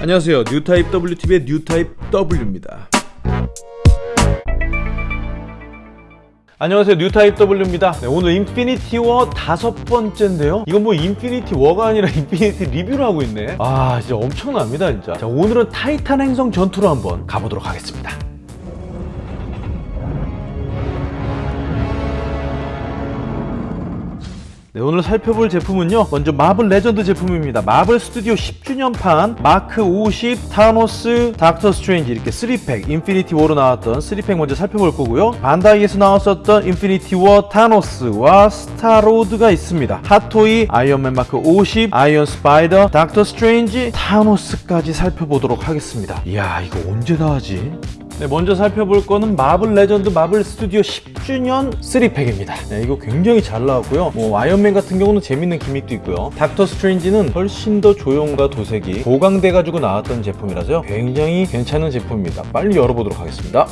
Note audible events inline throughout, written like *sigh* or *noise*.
안녕하세요. 뉴타입 WTV의 뉴타입 W입니다. 안녕하세요. 뉴타입 W입니다. 네, 오늘 인피니티 워 다섯 번째인데요. 이건 뭐 인피니티 워가 아니라 *laughs* 인피니티 리뷰를 하고 있네. 아 진짜 엄청납니다 진짜. 자 오늘은 타이탄 행성 전투로 한번 가보도록 하겠습니다 네, 오늘 살펴볼 제품은요 먼저 마블 레전드 제품입니다. 마블 스튜디오 10주년판 마크 50 타노스 닥터 스트레인지 이렇게 3팩 인피니티 워로 나왔던 3팩 먼저 살펴볼 거고요. 반다이에서 나왔었던 인피니티 워 타노스와 스타로드가 있습니다. 핫토이 아이언맨 마크 50 아이언 스파이더 닥터 스트레인지 타노스까지 살펴보도록 하겠습니다. 이야 이거 언제 나하지 네, 먼저 살펴볼 거는 마블 레전드 마블 스튜디오 10주년 3 pack입니다. 네, 이거 굉장히 잘 나왔고요. 뭐 아이언맨 같은 경우는 재밌는 gimmick도 있고요. 닥터 스트레인지는 훨씬 더 조형과 도색이 보강돼 가지고 나왔던 제품이라서요. 굉장히 괜찮은 제품입니다. 빨리 열어보도록 하겠습니다.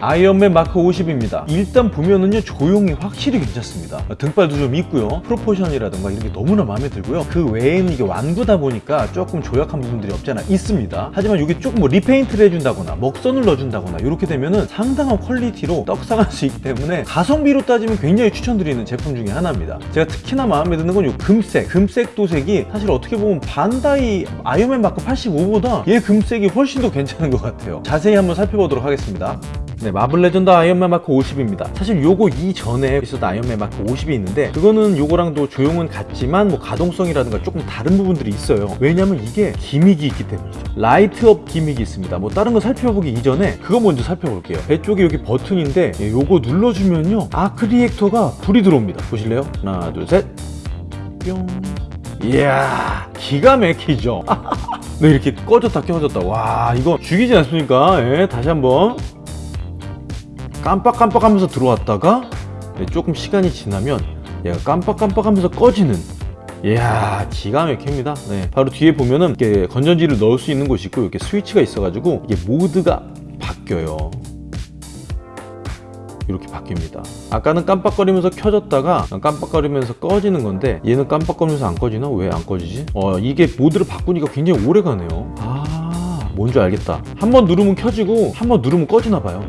아이언맨 마크 50입니다. 일단 보면은요 조형이 확실히 괜찮습니다. 등발도 좀 있고요. proportion이라든가 이런 게 너무나 마음에 들고요. 그 외에는 이게 완구다 보니까 조금 조악한 부분들이 없잖아 있습니다. 하지만 이게 조금 뭐 repaint를 해준다거나 먹선을 넣어준다거나 이렇게 되면은 상당한 퀄리티로 떡상할 수 있기 때문에 가성비로 따지면 굉장히 추천드리는 제품 중에 하나입니다. 제가 특히나 마음에 드는 건 이 금색. 금색 도색이 사실 어떻게 보면 반다이 아이언맨 마크 85보다 얘 금색이 훨씬 더 괜찮은 것 같아요. 자세히 한번 살펴보도록 하겠습니다 네, 마블 레전드 아이언맨 마크 50입니다. 사실 요거 이전에 있었던 아이언맨 마크 50이 있는데 그거는 요거랑도 조형은 같지만 뭐 가동성이라든가 조금 다른 부분들이 있어요. 왜냐면 이게 gimmick이 있기 때문이죠. light up gimmick이 있습니다. 뭐 다른 거 살펴보기 이전에 그거 먼저 살펴볼게요. 배 쪽에 여기 버튼인데 예, 요거 눌러주면요. arc reactor가 불이 들어옵니다. 보실래요? 하나, 둘, 셋. 뿅. 이야, 기가 막히죠? *laughs* 네, 이렇게 꺼졌다 켜졌다. 와, 이거 죽이지 않습니까? 예, 다시 한번. 깜빡깜빡하면서 들어왔다가 네, 조금 시간이 지나면 얘가 깜빡깜빡하면서 꺼지는 이야 기가 막힙니다. 네, 바로 뒤에 보면은 이렇게 건전지를 넣을 수 있는 곳이 있고 이렇게 스위치가 있어가지고 이게 모드가 바뀌어요. 이렇게 바뀝니다. 아까는 깜빡거리면서 켜졌다가 깜빡거리면서 꺼지는 건데 얘는 깜빡거리면서 안 꺼지나? 왜 안 꺼지지? 어 이게 모드를 바꾸니까 굉장히 오래 가네요. 아 뭔지 알겠다. 한 번 누르면 켜지고 한 번 누르면 꺼지나 봐요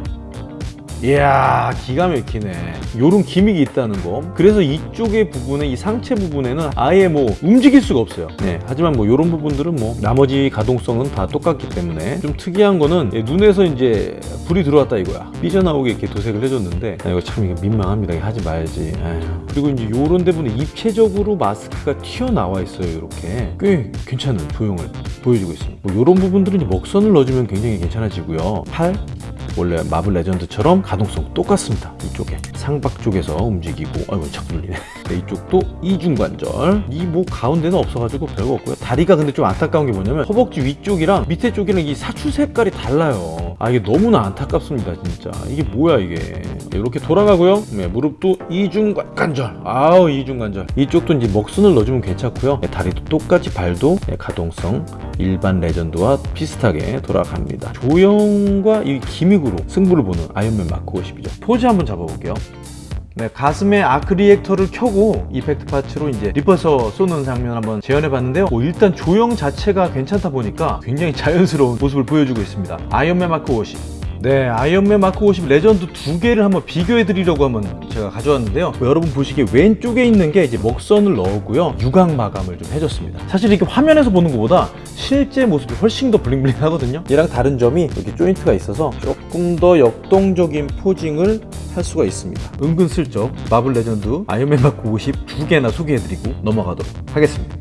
이야 기가 막히네. 요런 기믹이 있다는 거. 그래서 이쪽의 부분에 이 상체 부분에는 아예 뭐 움직일 수가 없어요. 네, 하지만 뭐 요런 부분들은 뭐 나머지 가동성은 다 똑같기 때문에 좀 특이한 거는 눈에서 이제 불이 들어왔다 이거야. 삐져나오게 이렇게 도색을 해줬는데 아, 이거 참 이거 민망합니다. 하지 말지. 아휴. 그리고 이제 요런 데분에 입체적으로 마스크가 튀어나와 있어요 이렇게. 꽤 괜찮은 조형을 보여주고 있습니다. 뭐 요런 부분들은 먹선을 넣어주면 굉장히 괜찮아지고요. 팔 원래 마블 레전드처럼 가동성 똑같습니다. 이쪽에. 상박 쪽에서 움직이고 아이고 자꾸 눌리네. *laughs* 네, 이쪽도 이중관절. 이뭐 가운데는 없어가지고 별거 없고요. 다리가 근데 좀 안타까운 게 뭐냐면 허벅지 위쪽이랑 밑에 쪽이랑 이 사추 색깔이 달라요 아 이게 너무나 안타깝습니다 진짜. 이게 뭐야 이게. 네, 이렇게 돌아가고요. 네, 무릎도 이중관절. 아우 이중관절. 이쪽도 이제 먹순을 넣어주면 괜찮고요. 네, 다리도 똑같이 발도 네, 가동성 일반 레전드와 비슷하게 돌아갑니다. 조형과 이 gimmick으로 승부를 보는 아이언맨 마크 50이죠. 포즈 한번 잡아볼게요 네, 가슴에 arc reactor를 켜고 effect parts로 이제 repulsor 쏘는 장면 한번 재현해 봤는데요. 뭐 일단 조형 자체가 괜찮다 보니까 굉장히 자연스러운 모습을 보여주고 있습니다. 아이언맨 마크 50 네 아이언맨 마크 50 레전드 두 개를 한번 비교해 드리려고 한번 제가 가져왔는데요. 뭐 여러분 보시기에 왼쪽에 있는 게 이제 먹선을 넣었고요. 유광 마감을 좀 해줬습니다. 사실 이렇게 화면에서 보는 것보다 실제 모습이 훨씬 더 bling bling 하거든요. 얘랑 다른 점이 이렇게 조인트가 있어서 조금 더 역동적인 posing을 할 수가 있습니다. 은근슬쩍 마블 레전드 아이언맨 마크 50 두 개나 소개해드리고 넘어가도록 하겠습니다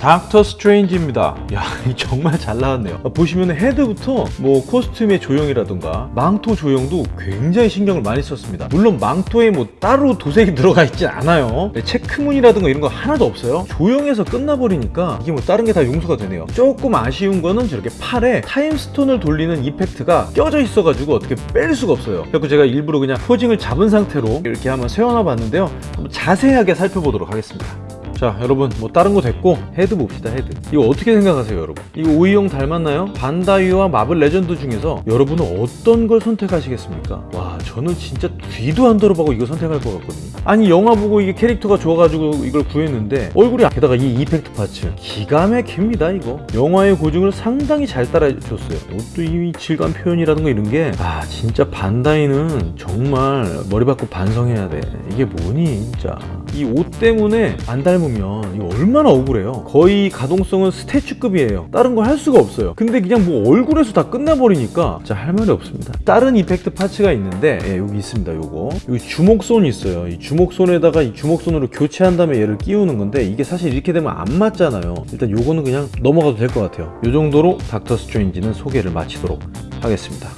닥터 스트레인지입니다. 야 *laughs* 정말 잘 나왔네요. 보시면 헤드부터 뭐 costume의 조형이라든가 망토 조형도 굉장히 신경을 많이 썼습니다. 물론 망토에 뭐 따로 도색이 *laughs* 들어가 있진 않아요. 네, 체크무늬라든가 이런 거 하나도 없어요. 조형에서 끝나버리니까 이게 뭐 다른 게 다 용서가 되네요. 조금 아쉬운 거는 저렇게 팔에 Time Stone을 돌리는 effect가 껴져 있어 가지고 어떻게 뺄 수가 없어요. 그래서 제가 일부러 그냥 posing을 잡은 상태로 이렇게 한번 세워놔 봤는데요. 한번 자세하게 살펴보도록 하겠습니다 자 여러분 뭐 다른 거 됐고 헤드 봅시다 헤드. 이거 어떻게 생각하세요 여러분? 이거 오이형 닮았나요? 반다이와 마블 레전드 중에서 여러분은 어떤 걸 선택하시겠습니까? 와 저는 진짜 뒤도 안 돌아보고 이거 선택할 것 같거든요. 아니 영화 보고 이게 캐릭터가 좋아가지고 이걸 구했는데 얼굴이 게다가 이 effect parts. 기가 막힙니다 이거. 영화의 고증을 상당히 잘 따라줬어요. 옷도 이 질감 표현이라든가 이런 게 아 진짜 반다이는 정말 머리 박고 반성해야 돼. 이게 뭐니 진짜. 이 옷 때문에 안 닮 으면 이거 얼마나 억울해요. 거의 가동성은 스태츄급이에요. 다른 거할 수가 없어요. 근데 그냥 뭐 얼굴에서 다 끝나버리니까 진짜 할 말이 없습니다. 다른 이펙트 파츠가 있는데 예, 여기 있습니다 요거. 여기 주목손이 있어요. 이 주목손에다가 이 주목손으로 교체한 다음에 얘를 끼우는 건데 이게 사실 이렇게 되면 안 맞잖아요. 일단 요거는 그냥 넘어가도 될 것 같아요. 요 정도로 닥터 스트레인지는 소개를 마치도록 하겠습니다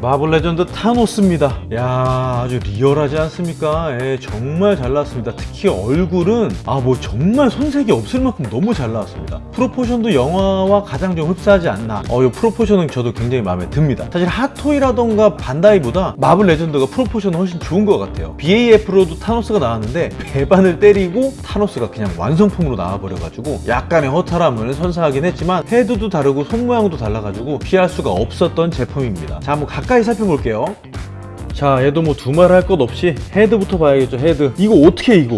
마블 레전드 타노스입니다. 야 아주 리얼하지 않습니까? 예, 정말 잘 나왔습니다. 특히 얼굴은 아 뭐 정말 손색이 없을 만큼 너무 잘 나왔습니다. proportion도 영화와 가장 좀 흡사하지 않나. 어, 이 proportion은 저도 굉장히 마음에 듭니다. 사실 핫토이라던가 반다이보다 마블 레전드가 proportion은 훨씬 좋은 것 같아요. BAF로도 타노스가 나왔는데 배반을 때리고 타노스가 그냥 완성품으로 나와버려가지고 약간의 허탈함을 선사하긴 했지만 헤드도 다르고 손 모양도 달라가지고 피할 수가 없었던 제품입니다. 자, 한번 가까이 살펴볼게요. 자 얘도 뭐 두말 할 것 없이 헤드부터 봐야겠죠 헤드. 이거 어떻게 이거?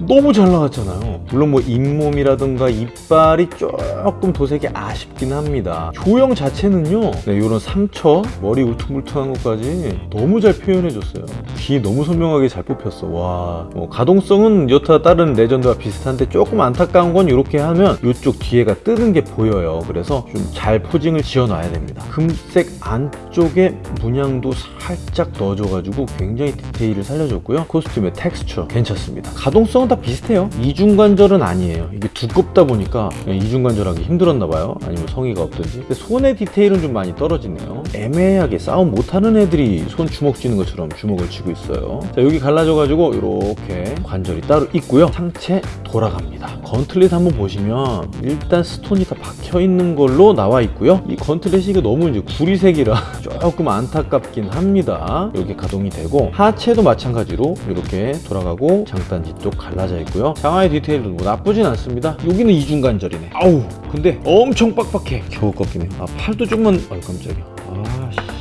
너무 잘 나왔잖아요. 물론 뭐 잇몸이라든가 이빨이 조금 도색이 아쉽긴 합니다. 조형 자체는요 네, 이런 상처 머리 울퉁불퉁한 것까지 너무 잘 표현해줬어요. 귀 너무 선명하게 잘 뽑혔어. 와 뭐 가동성은 여타 다른 레전드와 비슷한데 조금 안타까운 건 이렇게 하면 이쪽 뒤에가 뜨는 게 보여요. 그래서 좀 잘 posing을 지어놔야 됩니다. 금색 안쪽에 문양도 살짝 넣어줘가지고 굉장히 디테일을 살려줬고요. 코스튬의 텍스처 괜찮습니다. 가동성은 다 비슷해요. 이중관절은 아니에요. 이게 두껍다 보니까 이중관절하기 힘들었나봐요. 아니면 성의가 없든지. 근데 손의 디테일은 좀 많이 떨어지네요. 애매하게 싸움 못하는 애들이 손 주먹 쥐는 것처럼 주먹을 쥐고 있어요. 자 여기 갈라져가지고 이렇게 관절이 따로 있고요. 상체 돌아갑니다. 건틀릿 한번 보시면 일단 스톤이 다 박혀있는 걸로 나와 있고요. 이 건틀릿이 너무 이제 구리색이라 *laughs* 조금 안타깝긴 합니다 이렇게 가동이 되고 하체도 마찬가지로 이렇게 돌아가고 장단지 쪽 갈라져 있고요. 장화의 디테일도 뭐 나쁘진 않습니다. 여기는 이중관절이네. 아우 근데 엄청 빡빡해. 겨우 꺾이네요 아 팔도 조금만 아유 깜짝이야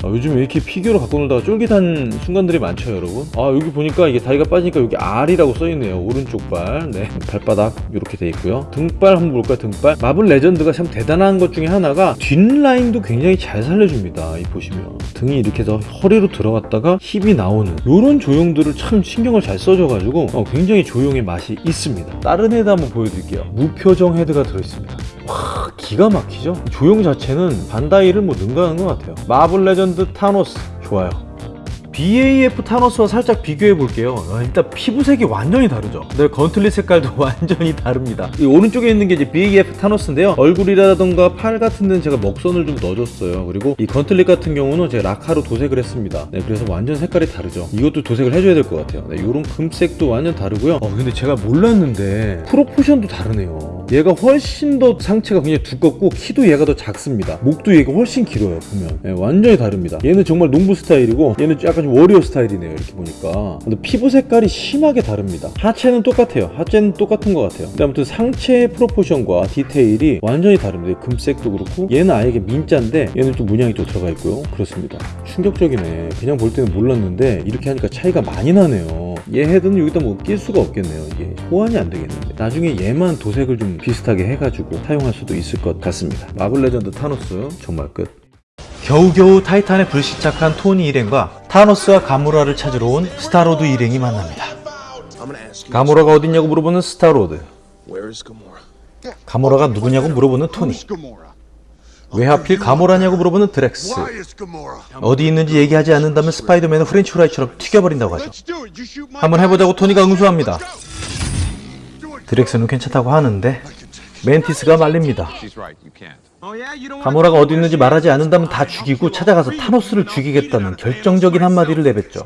아, 요즘 왜 이렇게 피규어로 갖고 놀다가 쫄깃한 순간들이 많죠 여러분? 아 여기 보니까 이게 다리가 빠지니까 여기 R이라고 써있네요. 오른쪽 발. 네, 발바닥. 이렇게 돼 있고요. 등발 한번 볼까요 등발? 마블 레전드가 참 대단한 것 중에 하나가 뒷라인도 굉장히 잘 살려줍니다 이 보시면. 등이 이렇게 해서 허리로 들어갔다가 힙이 나오는 이런 조형들을 참 신경을 잘 써줘가지고 어, 굉장히 조형의 맛이 있습니다. 다른 헤드 한번 보여드릴게요. 무표정 헤드가 들어있습니다 와 기가 막히죠? 조형 자체는 반다이를 뭐 능가하는 것 같아요. 마블 레전드 타노스. 좋아요. BAF 타노스와 살짝 비교해 볼게요. 아, 일단 피부색이 완전히 다르죠? 네, gauntlet 색깔도 *laughs* 완전히 다릅니다. 이 오른쪽에 있는 게 이제 BAF 타노스인데요. 얼굴이라던가 팔 같은 데는 제가 먹선을 좀 넣어줬어요. 그리고 이 gauntlet 같은 경우는 제가 라카로 도색을 했습니다. 네, 그래서 완전 색깔이 다르죠. 이것도 도색을 해줘야 될 것 같아요. 네, 이런 금색도 완전 다르고요. 어, 근데 제가 몰랐는데 proportion도 다르네요 얘가 훨씬 더 상체가 굉장히 두껍고 키도 얘가 더 작습니다. 목도 얘가 훨씬 길어요 보면. 네, 완전히 다릅니다. 얘는 정말 농부 스타일이고 얘는 약간 좀 warrior 스타일이네요 이렇게 보니까. 근데 피부 색깔이 심하게 다릅니다. 하체는 똑같아요. 하체는 똑같은 것 같아요. 근데 아무튼 상체 proportion과 디테일이 완전히 다릅니다. 금색도 그렇고 얘는 아예 민자인데 얘는 또 문양이 또 들어가 있고요. 그렇습니다. 충격적이네. 그냥 볼 때는 몰랐는데 이렇게 하니까 차이가 많이 나네요 얘 헤드는 여기다 뭐 낄 수가 없겠네요 이게 호환이 안 되겠는데 나중에 얘만 도색을 좀 비슷하게 해가지고 사용할 수도 있을 것 같습니다 마블 레전드 타노스 정말 끝 겨우겨우 타이탄에 불시착한 토니 일행과 타노스와 가모라를 찾으러 온 스타로드 일행이 만납니다. 가모라가 어딨냐고 물어보는 스타로드. 가모라가 누구냐고 물어보는 토니. 왜 하필 가모라냐고 물어보는 드렉스. 어디 있는지 얘기하지 않는다면 스파이더맨은 프렌치 프라이처럼 튀겨버린다고 하죠. 한번 해보자고 토니가 응수합니다. 드렉스는 괜찮다고 하는데 멘티스가 말립니다. Can't. 가모라가 어디 있는지 말하지 않는다면 다 죽이고 찾아가서 타노스를 죽이겠다는 결정적인 한마디를 내뱉죠.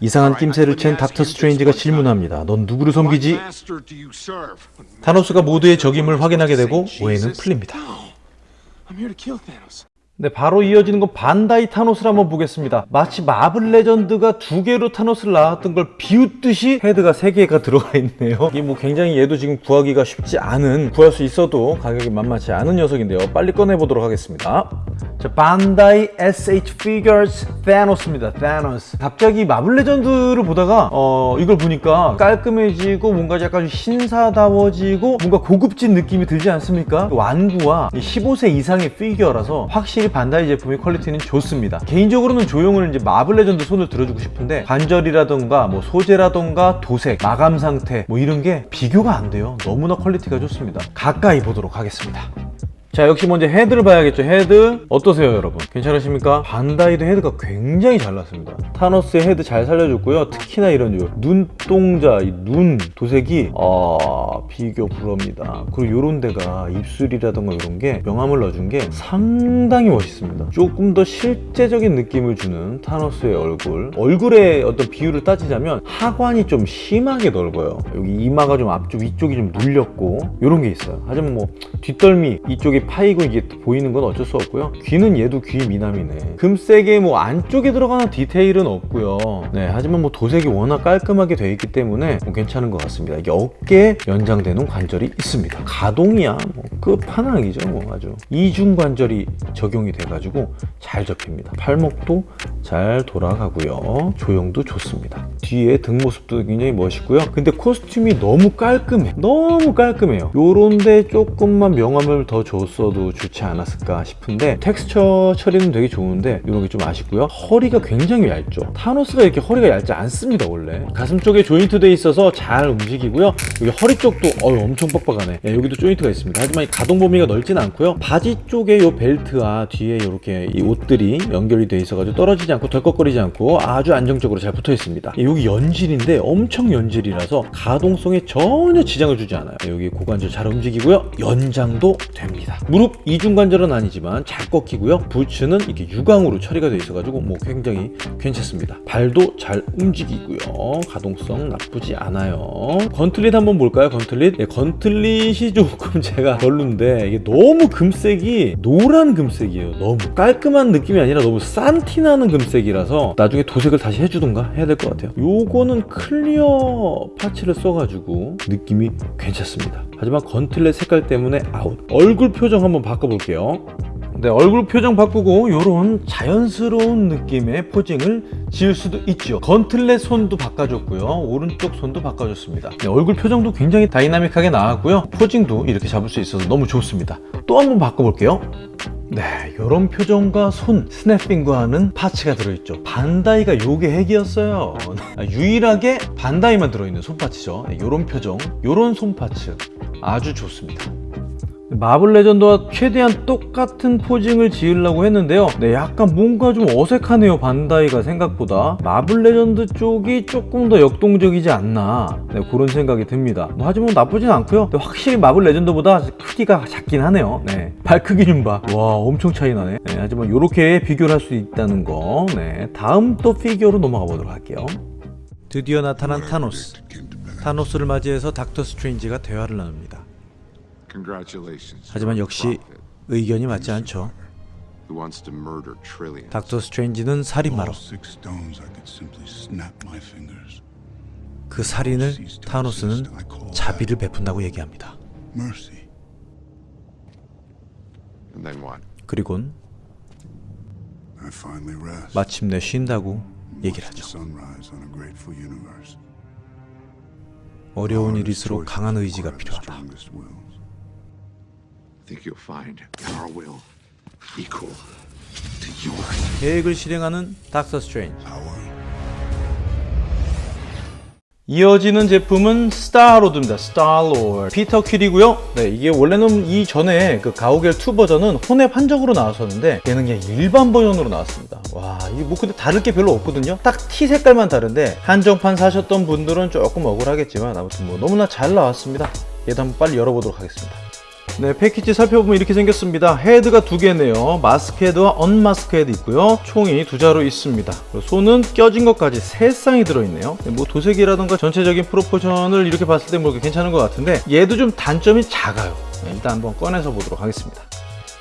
이상한 낌새를 챈 닥터 스트레인지가 질문합니다. 넌 누구를 섬기지? 타노스가 모두의 적임을 확인하게 되고 오해는 풀립니다. I'm here to kill Thanos. 네, 바로 이어지는 건 반다이 타노스를 한번 보겠습니다. 마치 마블 레전드가 두 개로 타노스를 나왔던 걸 비웃듯이 헤드가 세 개가 들어가 있네요. 이게 뭐 굉장히 얘도 지금 구하기가 쉽지 않은, 구할 수 있어도 가격이 만만치 않은 녀석인데요. 빨리 꺼내보도록 하겠습니다. 자, 반다이 SH Figuarts 타노스입니다. 타노스. 갑자기 마블 레전드를 보다가 어, 이걸 보니까 깔끔해지고 뭔가 약간 신사다워지고 뭔가 고급진 느낌이 들지 않습니까? 완구와 15세 이상의 피규어라서 확실히 반다이 제품의 퀄리티는 좋습니다. 개인적으로는 조형은 이제 마블 레전드 손을 들어주고 싶은데 관절이라던가 뭐 소재라던가 도색, 마감 상태 뭐 이런 게 비교가 안 돼요. 너무나 퀄리티가 좋습니다. 가까이 보도록 하겠습니다. 자 역시 먼저 헤드를 봐야겠죠 헤드 어떠세요 여러분 괜찮으십니까? 반다이도 헤드가 굉장히 잘 났습니다 타노스의 헤드 잘 살려줬고요 특히나 이런 요 눈동자 이눈 도색이 아 비교 불허입니다. 그리고 요런 데가 입술이라던가 이런 게 명암을 넣어준 게 상당히 멋있습니다. 조금 더 실제적인 느낌을 주는 타노스의 얼굴. 얼굴의 어떤 비율을 따지자면 하관이 좀 심하게 넓어요. 여기 이마가 좀 앞쪽 위쪽이 좀 눌렸고 요런 게 있어요. 하지만 뭐 뒷덜미 이쪽이 파이고 이게 보이는 건 어쩔 수 없고요. 귀는 얘도 귀 미남이네. 금색에 뭐 안쪽에 들어가는 디테일은 없고요. 네 하지만 뭐 도색이 워낙 깔끔하게 되어 있기 때문에 뭐 괜찮은 것 같습니다. 이게 어깨에 연장되는 관절이 있습니다. 가동이야. 뭐 끝판왕이죠 뭐 아주. 이중 관절이 적용이 돼 가지고 잘 접힙니다. 팔목도 잘 돌아가고요. 조형도 좋습니다. 뒤에 등 모습도 굉장히 멋있고요. 근데 코스튬이 너무 깔끔해. 너무 깔끔해요. 요런데 조금만 명암을 더 줬어도 좋지 않았을까 싶은데 텍스처 처리는 되게 좋은데 이런 게 좀 아쉽고요. 허리가 굉장히 얇죠. 타노스가 이렇게 허리가 얇지 않습니다 원래. 가슴 쪽에 조인트 돼 있어서 잘 움직이고요. 여기 허리 쪽도 어유 엄청 뻑뻑하네. 예, 여기도 조인트가 있습니다. 하지만 이 가동 범위가 넓진 않고요. 바지 쪽에 요 벨트와 뒤에 이렇게 이 옷들이 연결이 돼 있어가지고 떨어지지 않고 덜컥거리지 않고 아주 안정적으로 잘 붙어 있습니다. 예, 여기 연질인데 엄청 연질이라서 가동성에 전혀 지장을 주지 않아요. 예, 여기 고관절 잘 움직이고요. 연장도 됩니다. 무릎 이중관절은 아니지만 잘 꺾이고요. 부츠는 이렇게 유광으로 처리가 돼 있어가지고 뭐 굉장히 괜찮습니다. 발도 잘 움직이고요. 가동성 나쁘지 않아요. gauntlet 한번 볼까요? gauntlet? 예, gauntlet이 조금 *laughs* 제가 별론데 이게 너무 금색이 노란 금색이에요 너무. 깔끔한 느낌이 아니라 너무 싼티나는 금색이라서 나중에 도색을 다시 해주던가 해야 될 것 같아요. 요거는 clear parts를 써가지고 느낌이 괜찮습니다. 하지만 gauntlet 색깔 때문에 아웃. 얼굴 표정 한번 바꿔볼게요 네, 얼굴 표정 바꾸고 이런 자연스러운 느낌의 posing을 지을 수도 있죠 gauntlet 손도 바꿔줬고요 오른쪽 손도 바꿔줬습니다 네, 얼굴 표정도 굉장히 다이나믹하게 나왔고요 posing도 이렇게 잡을 수 있어서 너무 좋습니다 또 한번 바꿔볼게요 네, 이런 표정과 손, snapping하는 parts가 들어있죠. 반다이가 요게 핵이었어요. 아, 유일하게 반다이만 들어있는 손parts죠. 이런 표정, 이런 손parts 아주 좋습니다. 마블 레전드와 최대한 똑같은 posing을 지으려고 했는데요. 네 약간 뭔가 좀 어색하네요 반다이가 생각보다. 마블 레전드 쪽이 조금 더 역동적이지 않나 네, 그런 생각이 듭니다. 뭐, 하지만 나쁘진 않고요. 확실히 마블 레전드보다 크기가 작긴 하네요. 네, 발 크기 좀봐와 엄청 차이 나네. 네, 하지만 이렇게 비교를 할 수 있다는 거. 네, 다음 또 피규어로 넘어가 보도록 할게요. 드디어 나타난 타노스. 타노스를 맞이해서 닥터 스트레인지가 대화를 나눕니다. 하지만 역시 의견이 맞지 않죠. You want to murder trillions? 닥터 스트레인지는 살인마로 All six stones I could simply snap my fingers. 그 살인을 타노스는 자비를 베푼다고 얘기합니다. Mercy. And then what? 그리곤 I finally rest. 마침내 쉰다고 얘기를 하죠. sunrise on a grateful universe. 어려운 일일수록 강한 의지가 필요하다. Think you'll find our will equal to yours. 계획을 실행하는 닥터 스트레인지. 이어지는 제품은 스타로드입니다. 스타로드. 피터 퀼이고요. 네, 이게 원래는 이전에 그 가오갤 2 버전은 혼웹 한정으로 나왔었는데 얘는 그냥 일반 버전으로 나왔습니다. 와, 이게 뭐 근데 다를 게 별로 없거든요. 딱 티 색깔만 다른데 한정판 사셨던 분들은 조금 억울하겠지만 아무튼 뭐 너무나 잘 나왔습니다. 얘도 한번 빨리 열어보도록 하겠습니다. 네, 패키지 살펴보면 이렇게 생겼습니다. 헤드가 두 개네요. 마스크 헤드와 unmask 헤드 있고요. 총이 두 자루 있습니다. 손은 껴진 것까지 세 쌍이 들어있네요. 네, 뭐 도색이라던가 전체적인 proportion을 이렇게 봤을 때뭐 괜찮은 것 같은데 얘도 좀 단점이 작아요. 네, 일단 한번 꺼내서 보도록 하겠습니다.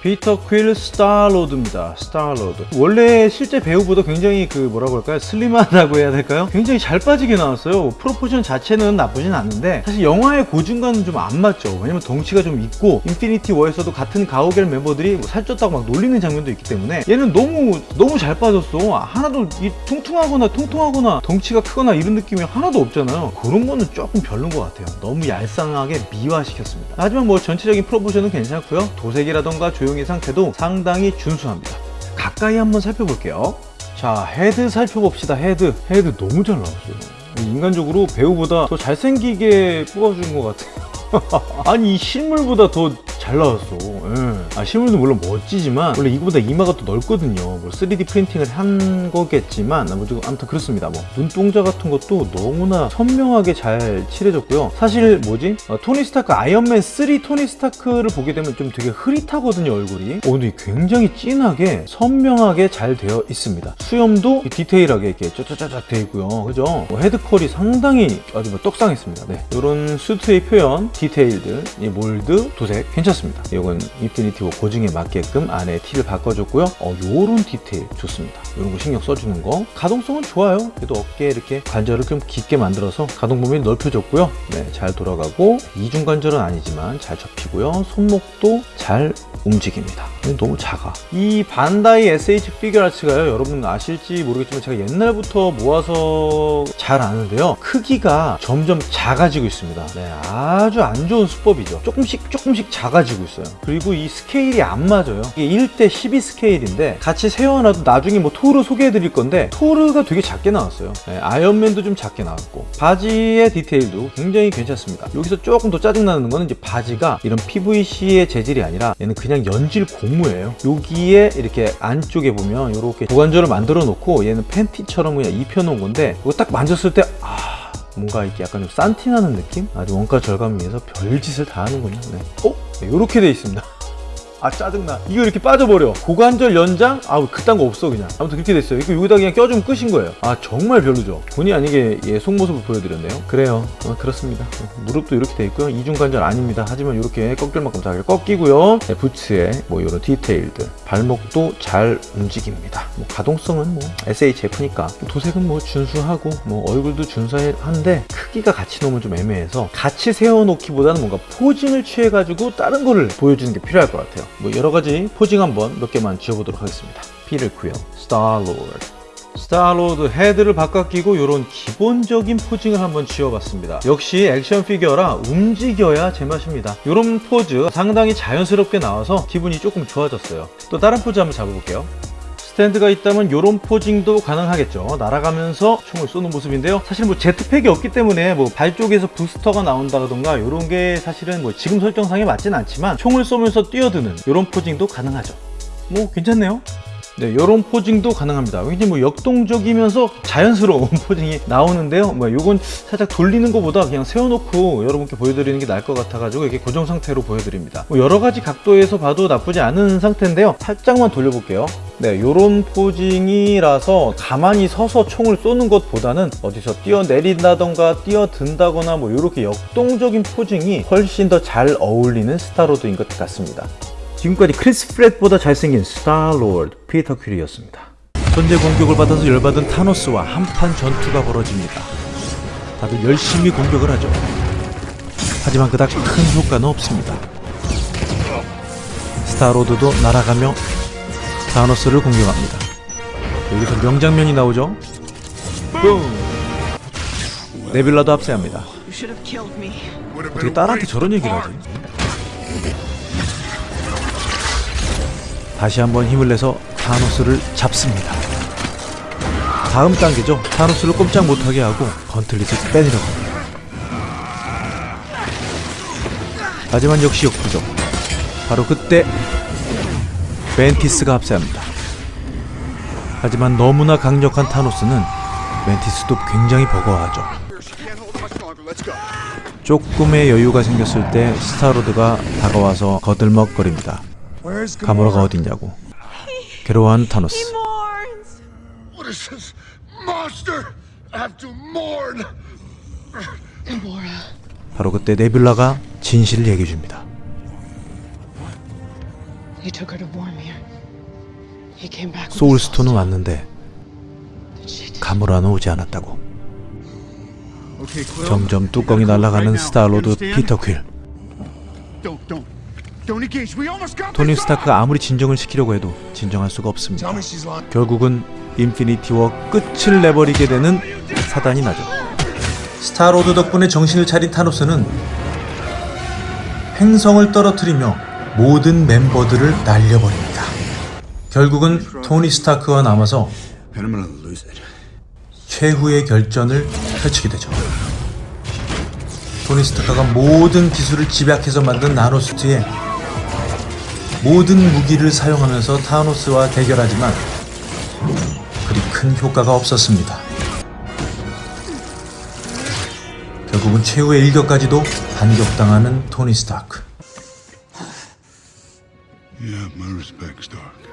피터 퀼 스타로드입니다. 스타로드. 원래 실제 배우보다 굉장히 그 뭐라고 할까요? 슬림하다고 해야 될까요? 굉장히 잘 빠지게 나왔어요. proportion 자체는 나쁘진 않은데 사실 영화의 고증과는 좀안 맞죠. 왜냐면 덩치가 좀 있고 인피니티 워에서도 같은 가오갤 멤버들이 뭐 살쪘다고 막 놀리는 장면도 있기 때문에 얘는 너무 너무 잘 빠졌어. 하나도 이 퉁퉁하거나 통통하거나 덩치가 크거나 이런 느낌이 하나도 없잖아요. 그런 거는 조금 별론 것 같아요. 너무 얄쌍하게 미화시켰습니다. 하지만 뭐 전체적인 proportion은 괜찮고요. 도색이라던가 조형의 상태도 상당히 준수합니다. 가까이 한번 살펴볼게요. 자, 헤드 살펴봅시다. 헤드. 헤드 너무 잘 나왔어요. 인간적으로 배우보다 더 잘생기게 뽑아준 것 같아요. *laughs* 아니 이 실물보다 더 잘 나왔어. 예. 아 실물도 물론 멋지지만 원래 이거보다 이마가 또 넓거든요. 뭐 3D 프린팅을 한 거겠지만 아무튼 아무튼 그렇습니다. 뭐 눈동자 같은 것도 너무나 선명하게 잘 칠해졌고요. 사실 뭐지? 어, 토니 스타크 아이언맨 3 토니 스타크를 보게 되면 좀 되게 흐릿하거든요 얼굴이. 어 근데 굉장히 진하게 선명하게 잘 되어 있습니다. 수염도 디테일하게 이렇게 쩌쩌쩌짝 되어 있고요. 그죠? 뭐 헤드퀄이 상당히 아주 뭐 떡상했습니다. 네. 이런 수트의 표현, 디테일들, 이 몰드, 도색 괜찮습니다. 이건 인피니티 워 고증에 맞게끔 안에 티를 바꿔줬고요. 어, 요런 디테일 좋습니다. 이런 거 신경 써주는 거. 가동성은 좋아요. 그래도 어깨에 이렇게 관절을 좀 깊게 만들어서 가동 범위를 넓혀줬고요. 네, 잘 돌아가고 이중 관절은 아니지만 잘 접히고요. 손목도 잘 움직입니다. 너무 작아. 이 반다이 SH 피규어 아츠가요. 여러분 아실지 모르겠지만 제가 옛날부터 모아서 잘 아는데요. 크기가 점점 작아지고 있습니다. 네, 아주 안 좋은 수법이죠. 조금씩 조금씩 작아지고 있어요. 그리고 이 스케일이 안 맞아요. 이게 1대 12 스케일인데 같이 세워놔도 나중에 뭐 토르 소개해 드릴 건데 토르가 되게 작게 나왔어요. 네, 아이언맨도 좀 작게 나왔고 바지의 디테일도 굉장히 괜찮습니다. 여기서 조금 더 짜증나는 거는 이제 바지가 이런 PVC의 재질이 아니라 얘는 그냥 연질 고무예요. 여기에 이렇게 안쪽에 보면 이렇게 고관절을 만들어 놓고 얘는 팬티처럼 그냥 입혀 놓은 건데 이거 딱 만졌을 때 아. 뭔가 이렇게 약간 좀 산티나는 느낌? 아주 원가 절감 위해서 별짓을 다 하는군요. 네. 어? 네, 이렇게 돼 있습니다. *laughs* 아 짜증나. 이거 이렇게 빠져버려. 고관절 연장? 아우 그딴 거 없어 그냥. 아무튼 그렇게 됐어요. 이거 여기다 그냥 껴주면 끝인 거예요. 아 정말 별로죠. 본의 아니게 얘 속모습을 보여드렸네요. 그래요. 어, 그렇습니다. 무릎도 이렇게 돼 있고요. 이중관절 아닙니다. 하지만 이렇게 꺾일 만큼 잘 꺾이고요. 네, 부츠에 뭐 이런 디테일들. 발목도 잘 움직입니다. 뭐 가동성은 뭐 SHF니까. 도색은 뭐 준수하고 뭐 얼굴도 준수한데 크기가 같이 놓으면 좀 애매해서 같이 세워놓기보다는 뭔가 포징을 취해가지고 다른 거를 보여주는 게 필요할 것 같아요 뭐 여러 가지 포징 한번 몇 개만 지어보도록 하겠습니다. 피를 구요 스타로드. 스타로드 헤드를 바꿔 끼고 이런 기본적인 posing을 한번 지어봤습니다. 역시 action figure라 움직여야 제맛입니다. 이런 포즈 상당히 자연스럽게 나와서 기분이 조금 좋아졌어요. 또 다른 포즈 한번 잡아볼게요. 스탠드가 있다면 이런 posing도 가능하겠죠 날아가면서 총을 쏘는 모습인데요 사실 뭐 jetpack이 없기 때문에 뭐 발 쪽에서 부스터가 나온다던가 이런 게 사실은 뭐 지금 설정상에 맞진 않지만 총을 쏘면서 뛰어드는 이런 posing도 가능하죠 뭐 괜찮네요 네, 이런 posing도 가능합니다. 굉장히 뭐 역동적이면서 자연스러운 *laughs* posing이 나오는데요. 뭐 요건 살짝 돌리는 것보다 그냥 세워놓고 여러분께 보여드리는 게 나을 것 같아가지고 이렇게 고정 상태로 보여드립니다. 뭐 여러 가지 각도에서 봐도 나쁘지 않은 상태인데요. 살짝만 돌려볼게요. 네, 요런 posing이라서 가만히 서서 총을 쏘는 것보다는 어디서 뛰어내린다던가 뛰어든다거나 뭐 이렇게 역동적인 posing이 훨씬 더 잘 어울리는 스타로드인 것 같습니다. 지금까지 크리스 프랫보다 잘생긴 스타로드 피터 퀼이었습니다. 현재 공격을 받아서 열받은 타노스와 한판 전투가 벌어집니다. 다들 열심히 공격을 하죠. 하지만 그닥 큰 효과는 없습니다. 스타로드도 날아가며 타노스를 공격합니다. 여기서 명장면이 나오죠. 뿡! 네뷸라도 합세합니다. 어떻게 딸한테 저런 얘기를 하지? 다시 한번 힘을 내서 타노스를 잡습니다. 다음 단계죠. 타노스를 꼼짝 못하게 하고 건틀릿을 빼내려고 합니다. 하지만 역시 역부족. 바로 그때 멘티스가 합세합니다. 하지만 너무나 강력한 타노스는 멘티스도 굉장히 버거워하죠. 조금의 여유가 생겼을 때 스타로드가 다가와서 거들먹거립니다. 가모라가 어딨냐고 괴로워한 타노스. 바로 그때 네뷸라가 진실을 얘기해줍니다 소울스톤은. 왔는데 가모라는 오지 않았다고. 점점 뚜껑이 날아가는 스타로드 피터 퀼. 토니 스타크가 아무리 진정을 시키려고 해도 진정할 수가 없습니다. 결국은 인피니티 워 끝을 내버리게 되는 사단이 나죠. 스타로드 덕분에 정신을 차린 타노스는 행성을 떨어뜨리며 모든 멤버들을 날려버립니다. 결국은 토니 스타크와 남아서. 최후의 결전을 펼치게 되죠. 토니 스타크가 모든 기술을 집약해서 만든 나노스트에 모든 무기를 사용하면서 타노스와 대결하지만 그리 큰 효과가 없었습니다. 결국은 최후의 일격까지도 반격당하는 토니 스타크. Darkstar.